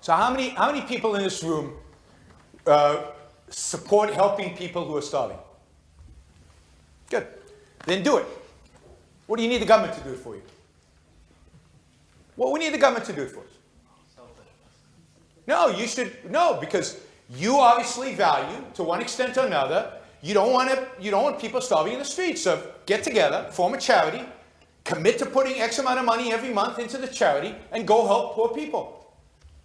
So how many, how many people in this room uh, support helping people who are starving? Good. Then do it. What do you need the government to do for you? What we need the government to do for us? No, you should, no, because you obviously value, to one extent or another, you don't want to, you don't want people starving in the streets. So get together, form a charity, commit to putting X amount of money every month into the charity, and go help poor people.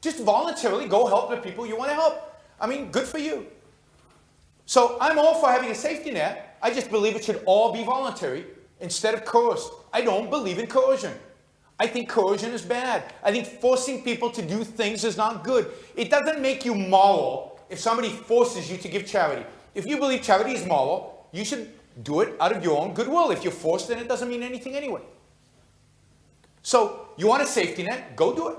Just voluntarily go help the people you want to help. I mean, good for you. So I'm all for having a safety net. I just believe it should all be voluntary instead of coerced. I don't believe in coercion. I think coercion is bad. I think forcing people to do things is not good. It doesn't make you moral if somebody forces you to give charity. If you believe charity is moral, you should do it out of your own goodwill. If you're forced, then it doesn't mean anything anyway. So you want a safety net, go do it.